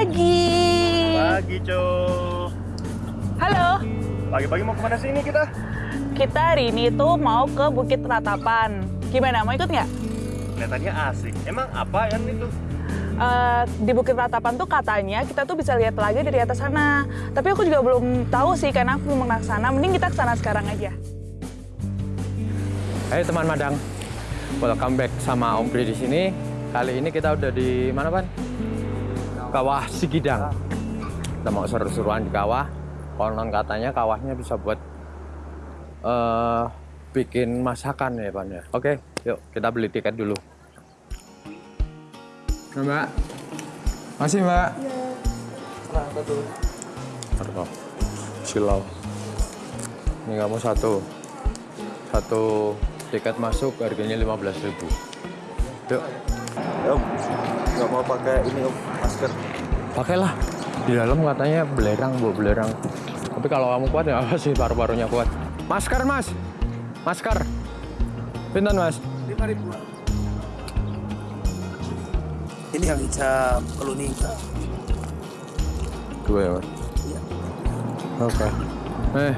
pagi. Pagi, Co. Halo. Pagi-pagi mau ke mana sih ini kita? Kita hari ini tuh mau ke Bukit Ratapan. Gimana, mau ikut nggak? Kelihatannya asik. Emang apa yang itu? Eh, di Bukit Ratapan tuh katanya kita tuh bisa lihat telaga dari atas sana. Tapi aku juga belum tahu sih karena aku belum pernah ke sana. Mending kita ke sana sekarang aja. Hai teman Madang, welcome back sama Om Pri di sini. Kali ini kita udah di mana Pan? Kawah Sigidang. Kita mau seru-seruan di kawah. Konon katanya kawahnya bisa buat eh bikin masakan ya Pan ya. Oke, yuk kita beli tiket dulu. Nah, mbak, masih Mbak? Nah, satu. Aduh, silau. Ini kamu satu. Satu tiket masuk harganya 15.000. Yuk, Ya, Om. Nggak mau pakai ini, Om. Masker. pakailah. Di dalam katanya belerang, bu, belerang. Tapi kalau kamu kuat ya apa sih paru-parunya kuat. Masker, Mas. Masker. Pinten, Mas? 5000 ini yang hijab keluning Dua ya, Mas. Iya. Oke. Eh,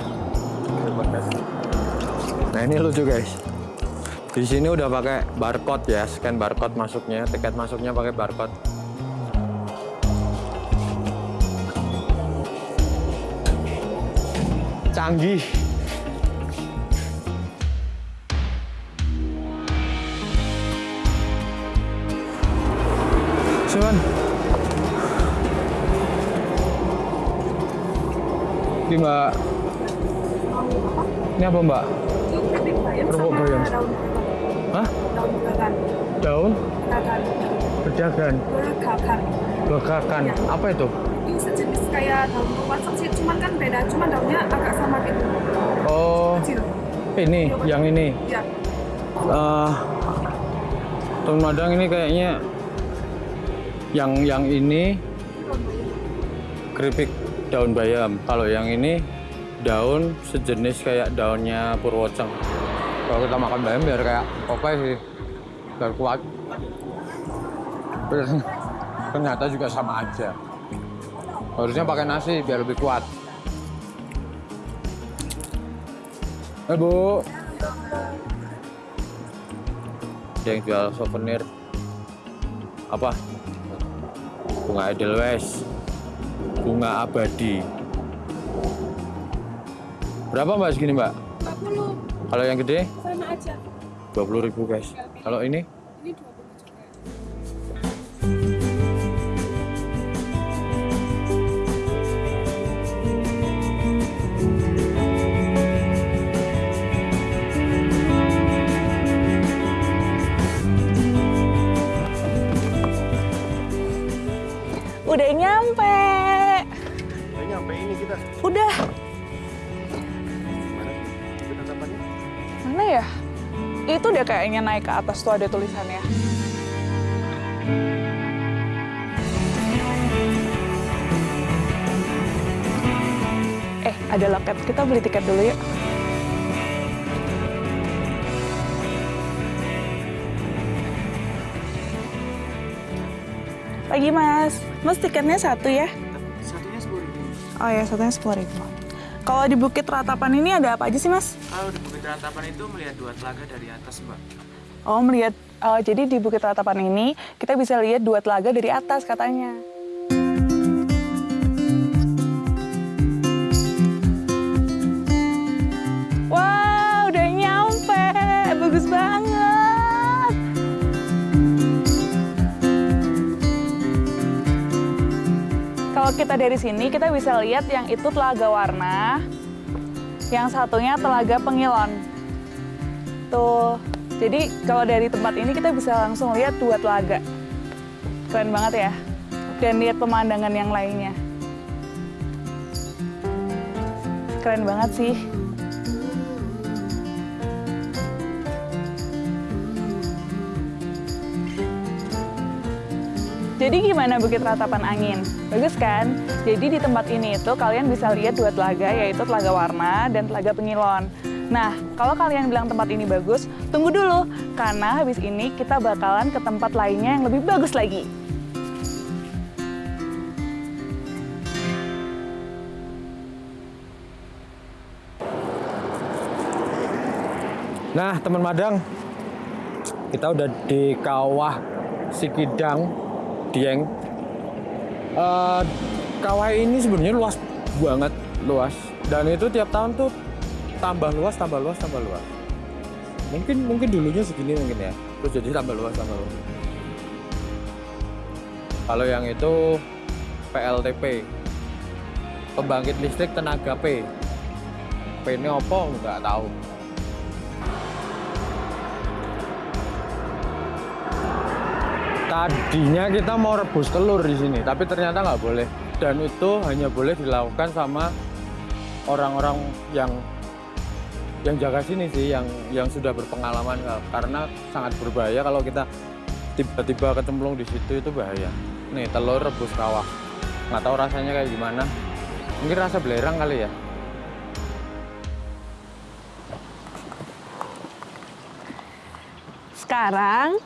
Terima kasih. Nah ini lucu guys. Di sini udah pakai barcode ya, scan barcode masuknya, tiket masuknya pakai barcode. Canggih. Cuman. Ini mbak. Ini apa mbak? Kerupuk bayam. Hah? Daun? Pedagan. Bekakan. Apa itu? Ini sejenis kayak daun kewasok sih, cuman kan beda, cuman daunnya agak sama gitu, Oh, kecil. ini, yang ini. Ya, Eh, Teman Madang ini kayaknya yang yang ini keripik daun bayam. Kalau yang ini daun sejenis kayak daunnya purwoceng. Kalau kita makan bayam biar kayak oke sih, biar kuat. Tapi Ternyata juga sama aja. Harusnya pakai nasi biar lebih kuat. Eh bu, ada yang jual souvenir. Apa? Bunga edelweiss bunga abadi. Berapa mbak? Segini mbak? 40 kalau yang gede? Sama aja. 20.000 guys. Kalau ini? Ini 20 Kayaknya naik ke atas tuh ada tulisannya. Eh, ada loket. Kita beli tiket dulu yuk. Pagi, Mas. Mas, tiketnya satu ya? satunya 10000 Oh ya, satunya sepuluh ribu. Kalau di Bukit Ratapan ini ada apa aja sih, Mas? kalau di Bukit Ratapan itu melihat dua telaga dari atas mbak Oh, melihat. oh, jadi di Bukit Ratapan ini kita bisa lihat dua telaga dari atas katanya. Kita dari sini, kita bisa lihat yang itu telaga warna, yang satunya telaga pengilon. Tuh. Jadi kalau dari tempat ini kita bisa langsung lihat dua telaga. Keren banget ya. Dan lihat pemandangan yang lainnya. Keren banget sih. Jadi gimana Bukit Ratapan Angin? Bagus kan? Jadi di tempat ini itu kalian bisa lihat dua telaga yaitu Telaga Warna dan Telaga Pengilon. Nah, kalau kalian bilang tempat ini bagus, tunggu dulu karena habis ini kita bakalan ke tempat lainnya yang lebih bagus lagi. Nah, teman Madang, kita udah di kawah Sikidang, Dieng, Eh, kawah ini sebenarnya luas banget, luas. Dan itu tiap tahun tuh tambah luas, tambah luas, tambah luas. Mungkin mungkin dulunya segini mungkin ya. Terus jadi tambah luas, tambah luas. Kalau yang itu PLTP, pembangkit listrik tenaga P. P ini apa? Nggak tahu. Tadinya kita mau rebus telur di sini, tapi ternyata nggak boleh. Dan itu hanya boleh dilakukan sama orang-orang yang yang jaga sini sih, yang yang sudah berpengalaman karena sangat berbahaya kalau kita tiba-tiba kecemplung di situ itu bahaya. Nih telur rebus kawah, nggak tahu rasanya kayak gimana. Mungkin rasa belerang kali ya. Sekarang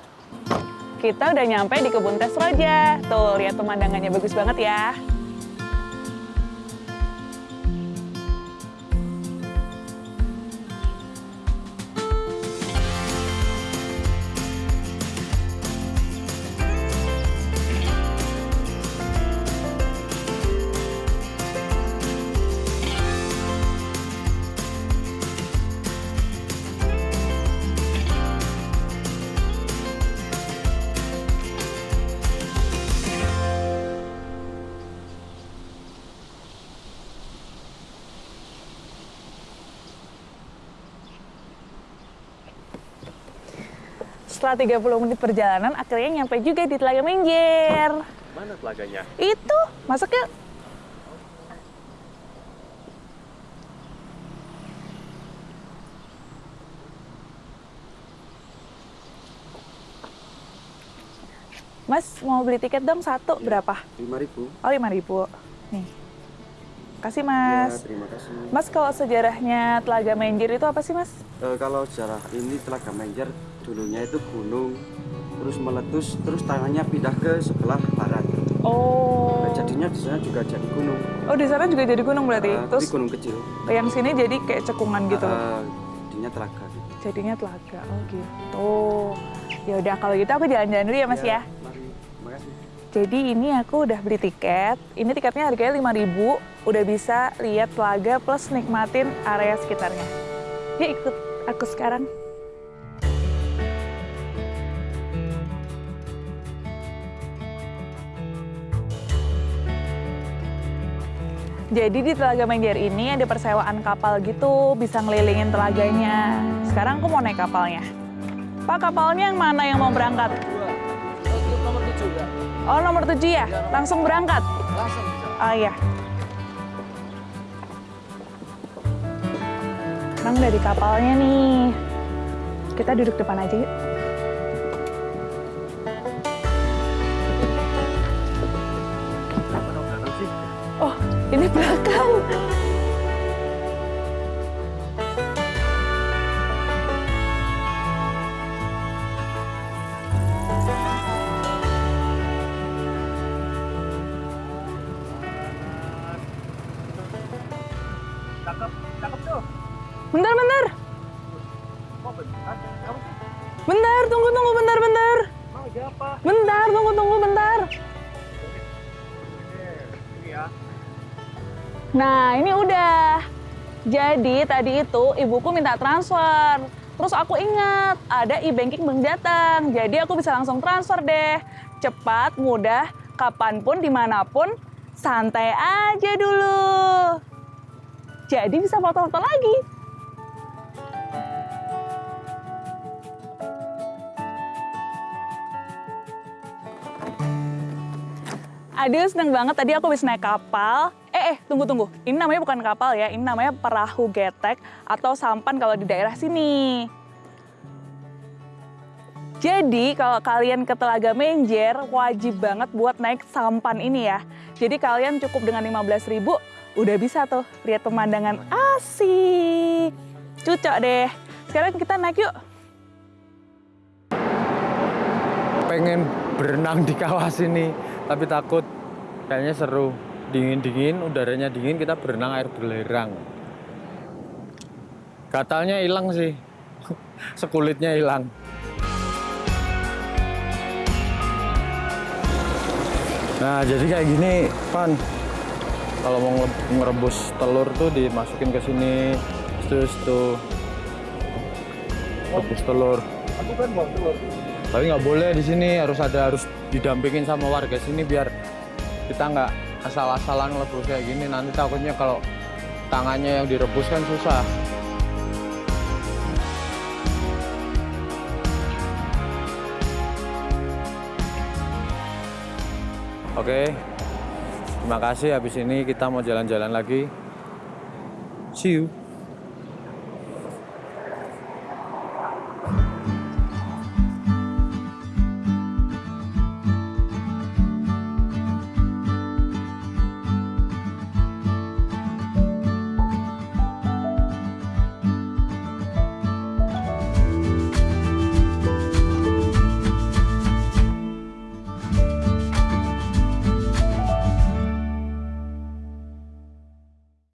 kita udah nyampe di kebun teh Raja. Tuh, lihat pemandangannya bagus banget ya. Setelah 30 menit perjalanan, akhirnya nyampe juga di Telaga Menjer. Mana telaganya? Itu, masuk yuk. Mas, mau beli tiket dong satu, berapa? 5000 Oh, 5 ribu. Nih. Kasih, Mas. Ya, terima kasih. Mas, kalau sejarahnya Telaga Menjer itu apa sih, Mas? Eh, kalau sejarah ini Telaga Menjer dulunya itu gunung terus meletus terus tangannya pindah ke sebelah barat. Oh. Nah, jadinya di sana juga jadi gunung. Oh, di sana juga jadi gunung berarti. Eh, Terus gunung kecil. yang sini jadi kayak cekungan gitu. Eh, jadinya telaga gitu. Jadinya telaga. Oh, gitu. Ya udah kalau gitu aku jalan-jalan dulu ya, Mas ya. Mari. Jadi ini aku udah beli tiket. Ini tiketnya harganya 5000 Udah bisa lihat telaga plus nikmatin area sekitarnya. Yuk ikut aku sekarang. Jadi di Telaga Menjer ini ada persewaan kapal gitu, bisa ngelilingin telaganya. Sekarang aku mau naik kapalnya. Pak, kapalnya yang mana yang mau berangkat? Nomor 7 ya? Oh, nomor 7 ya? Langsung berangkat? Langsung. Oh iya. Sekarang dari kapalnya nih. Kita duduk depan aja yuk. Oh, ini belakang. Bentar, bentar. Bentar, tunggu, tunggu, bentar, bentar. Bentar, tunggu, tunggu, bentar. Nah, ini udah. Jadi tadi itu ibuku minta transfer. Terus aku ingat ada e-banking belum datang. Jadi aku bisa langsung transfer deh. Cepat, mudah, kapan pun, di mana pun, santai aja dulu. Jadi bisa foto-foto lagi. Aduh, seneng banget. Tadi aku bisa naik kapal. Eh, eh, tunggu, tunggu. Ini namanya bukan kapal ya. Ini namanya perahu getek atau sampan kalau di daerah sini. Jadi, kalau kalian ke Telaga Menjer, wajib banget buat naik sampan ini ya. Jadi, kalian cukup dengan 15.000 udah bisa tuh lihat pemandangan asik. Cucok deh. Sekarang kita naik yuk. pengen berenang di kawah sini tapi takut kayaknya seru dingin-dingin udaranya dingin kita berenang air belerang gatalnya hilang sih sekulitnya hilang. Nah, jadi kayak gini, Pan. Kalau mau nge- ngerebus telur tuh dimasukin ke sini, terus tuh rebus telur. Aku kan buang telur. Tapi nggak boleh di sini, harus ada harus didampingin sama warga sini biar kita nggak asal-asalan ngerebus kayak gini. Nanti takutnya kalau tangannya yang direbus kan susah. Oke, terima kasih. Habis ini kita mau jalan-jalan lagi. See you.